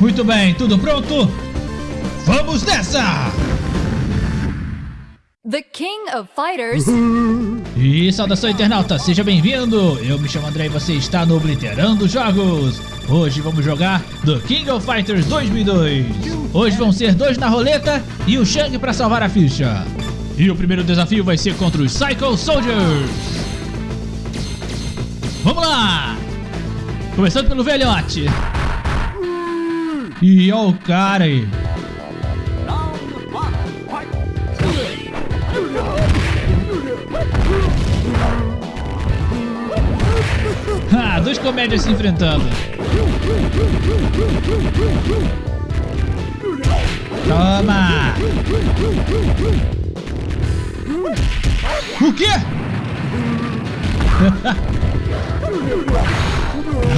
Muito bem, tudo pronto? Vamos nessa! The King of Fighters. E saudação internauta, seja bem-vindo! Eu me chamo André e você está no Obliterando Jogos. Hoje vamos jogar The King of Fighters 2002. Hoje vão ser dois na roleta e o Shang para salvar a ficha. E o primeiro desafio vai ser contra os Psycho Soldiers. Vamos lá! Começando pelo velhote. E o cara aí. Ah, dois comédias se enfrentando. Toma! O quê?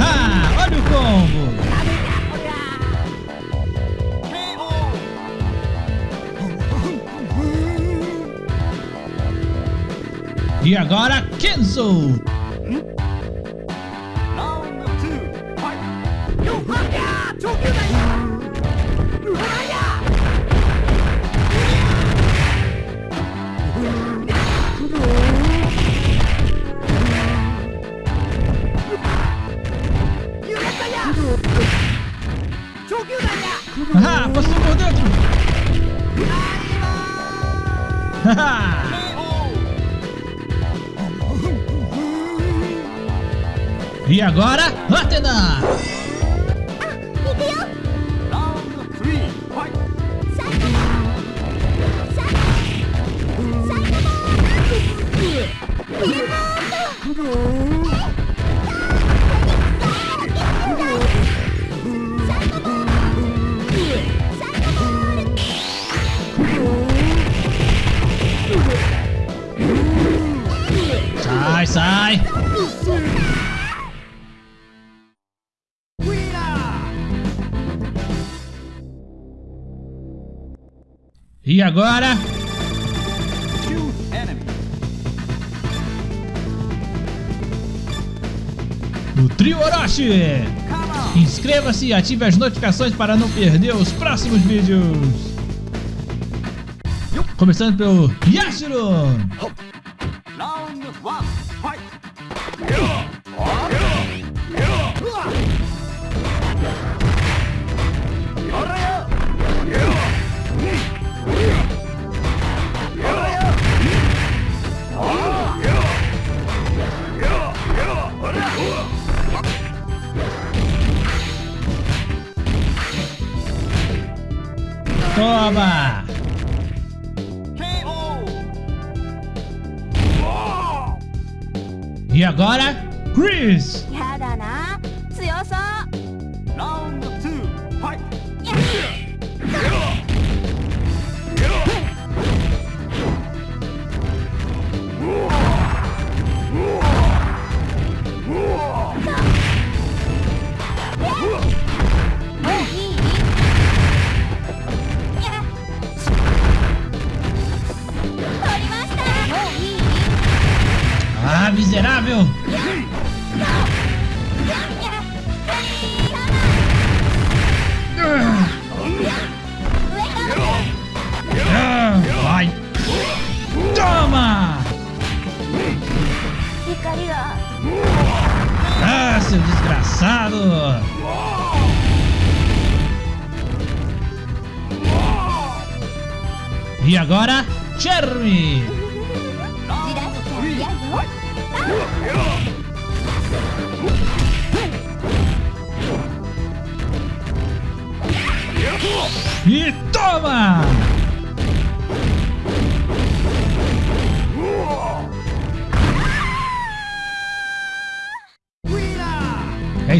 ah, olha o combo! E agora, Kenzo! Agora, Atena! Sai, sai! E agora? O Trio Orochi! Inscreva-se e ative as notificações para não perder os próximos vídeos! Começando pelo Yashiro! Toma! E agora, Chris! Desgraçado! E agora, Cherry!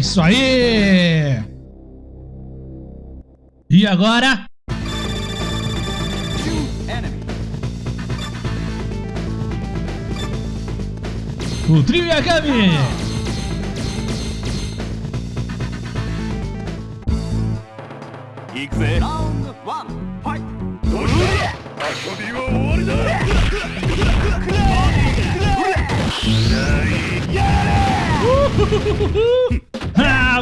じらしちゃ嫌よ E toma! É isso aí! E agora? O trio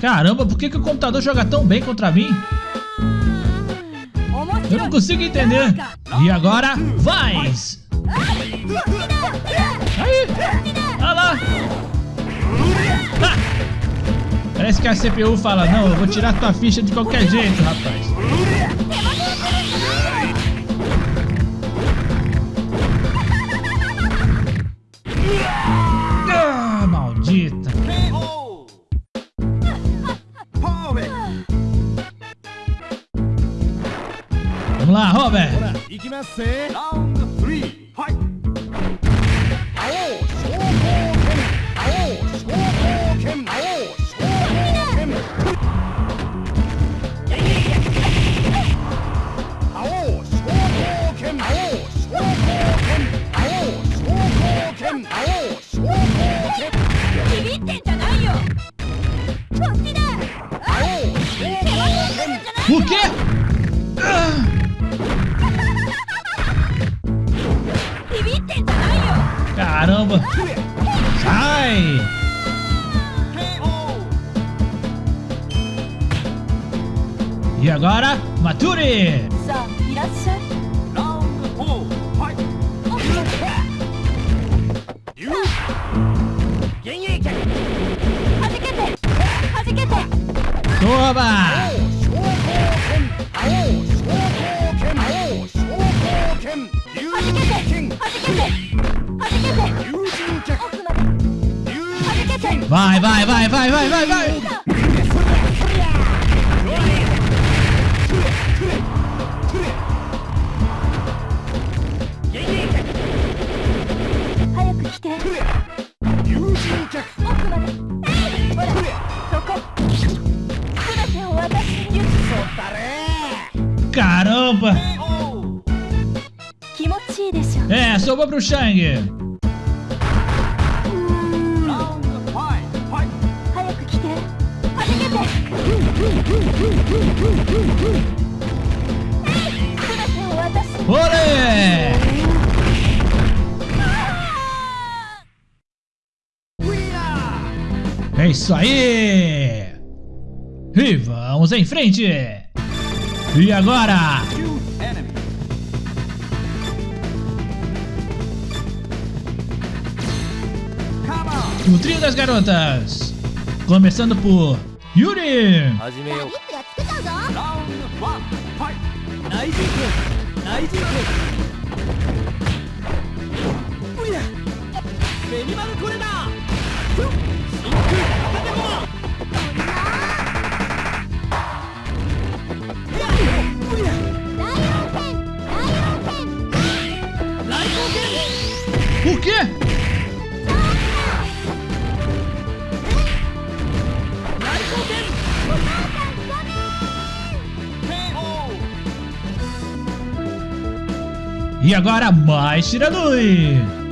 Caramba, por que, que o computador joga tão bem contra mim? Eu não consigo entender. E agora, vai! Aí! Olha lá! Ah. Parece que a CPU fala, não, eu vou tirar tua ficha de qualquer jeito, rapaz. Ah, maldito! 神戸ほら行きますぜ。Caramba! Sai! E agora, Mature! Toma! Thank you. Vai, vai, vai, vai, vai, vai, vai. Caramba! É, sobrou pro Shang! É isso aí! E vamos em frente! E agora? O trio das garotas! Começando por Yuri! Round o quê? E agora mais tiradores!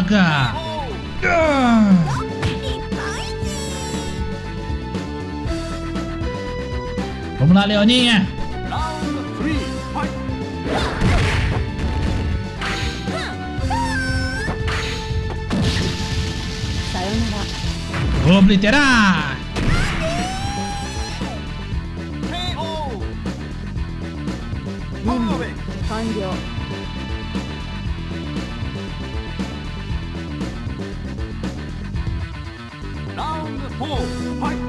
droga! Vamos lá, Leoninha! Vou obliterar! from.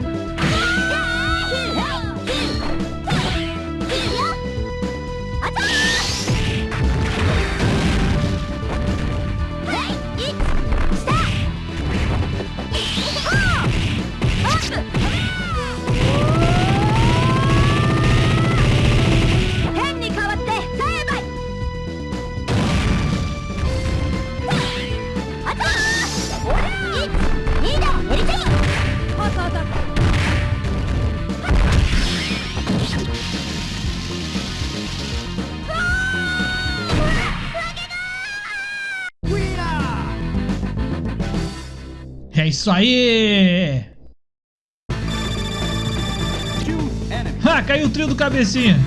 É isso aí! Ah, caiu o trio do cabecinha.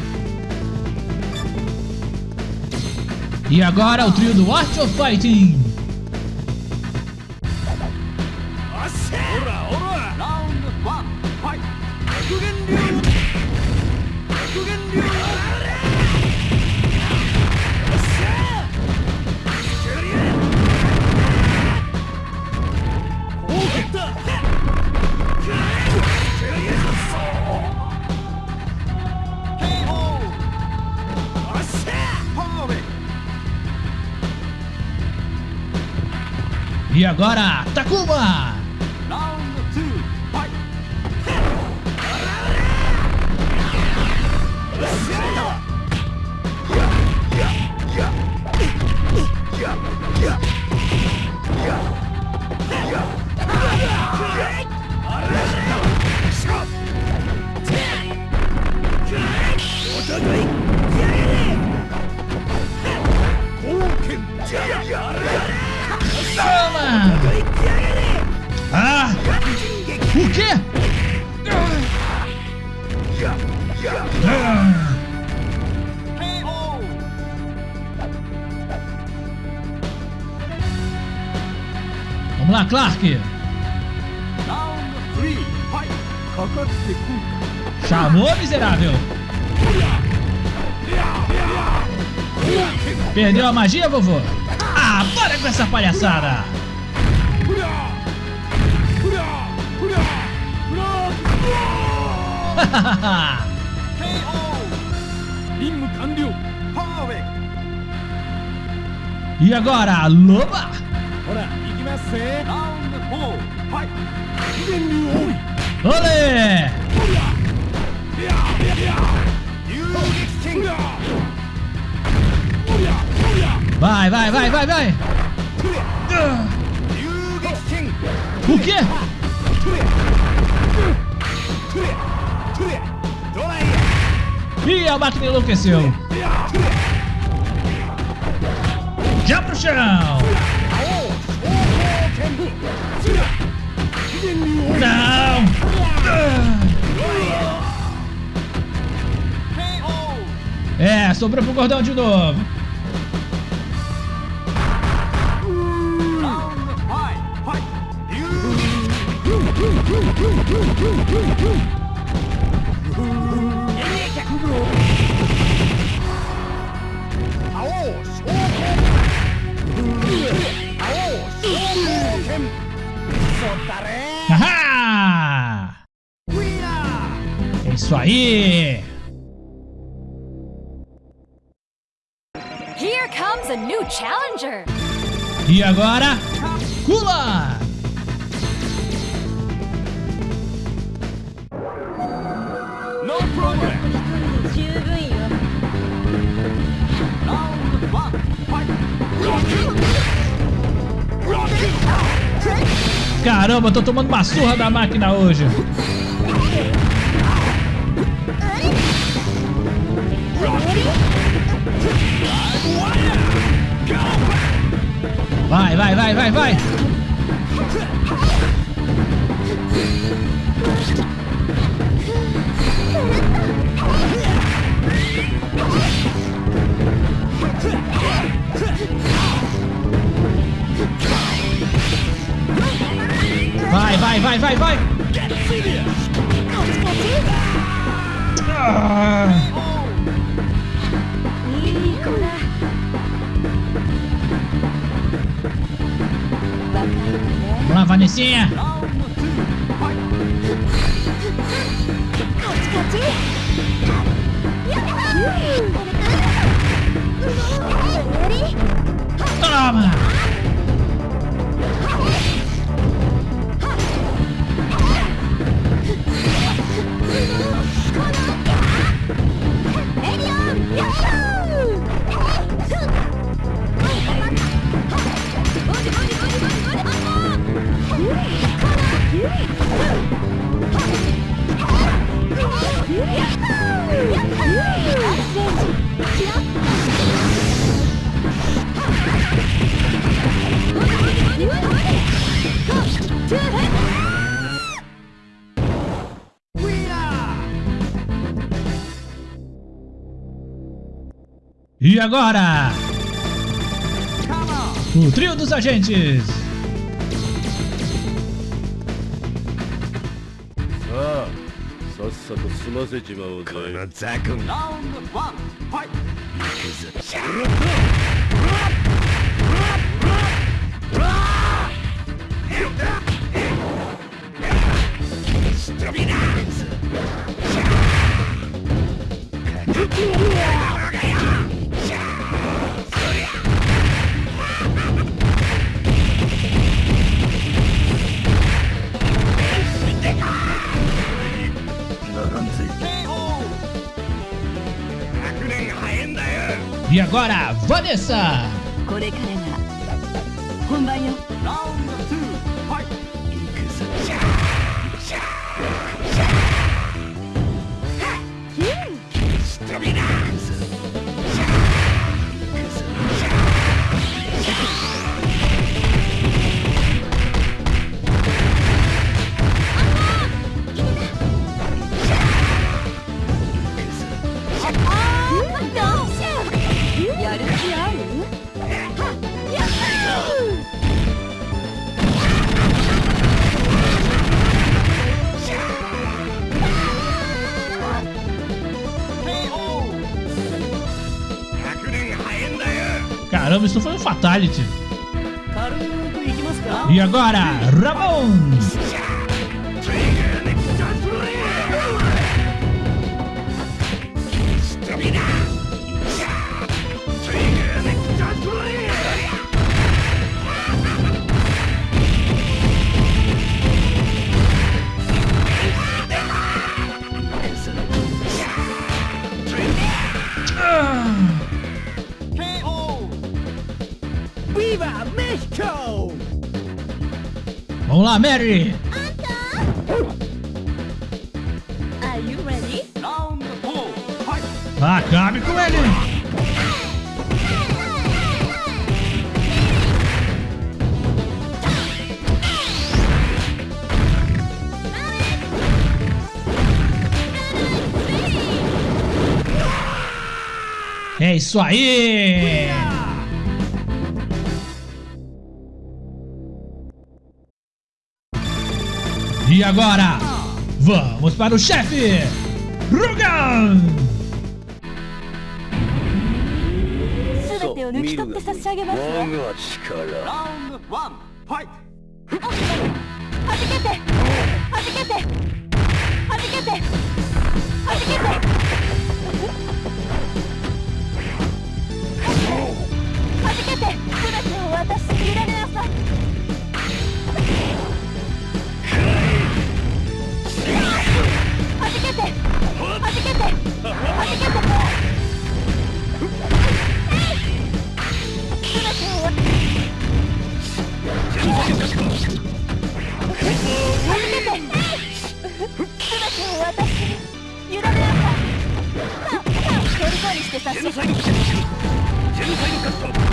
E agora o trio do Art of Fighting. E agora, Takuma. quê? Vamos lá, Clark. Chamou, miserável. Perdeu a magia, vovô? Ah, para com essa palhaçada! e agora, Loba! Olê! Vai, vai, vai, vai, vai! O quê? E a máquina enlouqueceu. Já pro chão. Não. É, sobrou pro gordão de novo. isso aí! Here comes a new challenger. E agora, Kula! No problem. Caramba, tô tomando uma surra da máquina hoje. Vai, vai, vai, vai, vai. Vai, vai, vai, vai, vai. Ah, is here! Toma! agora! O trio dos agentes! Yeah! E agora, Vanessa! これからが本番よ Caramba, isso foi um fatality. E agora, Ramon! Viva México! Vamos lá, Mary! Are you ready? Round four! Acabe com ele! É isso aí! E agora, vamos para o chefe, Rugan! Oh! ジェノサイドカット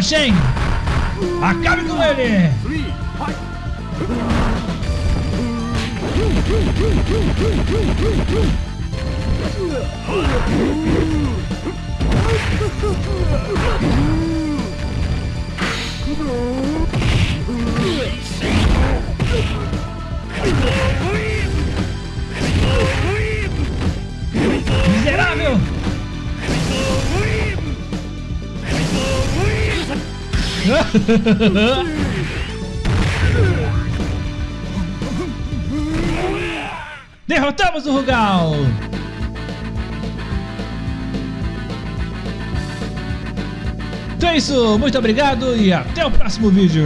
achei, hein? Acabe com ele! Derrotamos o Rugal! Então é isso, muito obrigado e até o próximo vídeo!